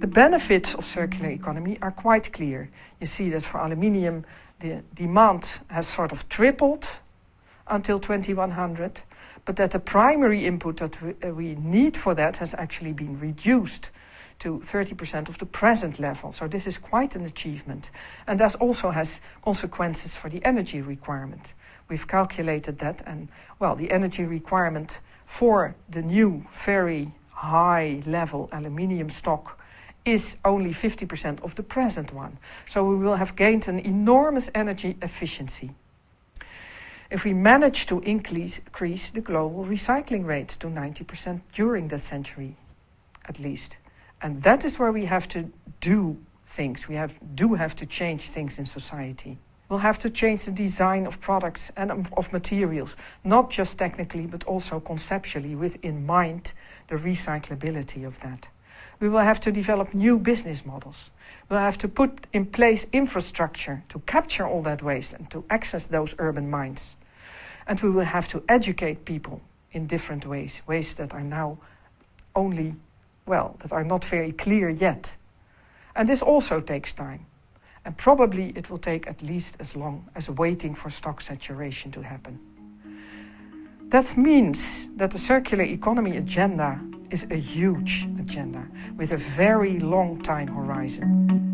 The benefits of circular economy are quite clear. You see that for aluminium the demand has sort of tripled until 2100, but that the primary input that we, uh, we need for that has actually been reduced to 30% of the present level. So this is quite an achievement. And that also has consequences for the energy requirement. We've calculated that and, well, the energy requirement for the new very high level aluminium stock is only 50% of the present one. So we will have gained an enormous energy efficiency. If we manage to increase, increase the global recycling rates to 90% during that century, at least. And that is where we have to do things. We have, do have to change things in society. We'll have to change the design of products and of materials, not just technically, but also conceptually, with in mind the recyclability of that. We will have to develop new business models. We'll have to put in place infrastructure to capture all that waste and to access those urban mines. And we will have to educate people in different ways, ways that are now only well, that are not very clear yet. And this also takes time. And probably it will take at least as long as waiting for stock saturation to happen. That means that the circular economy agenda is a huge agenda with a very long time horizon.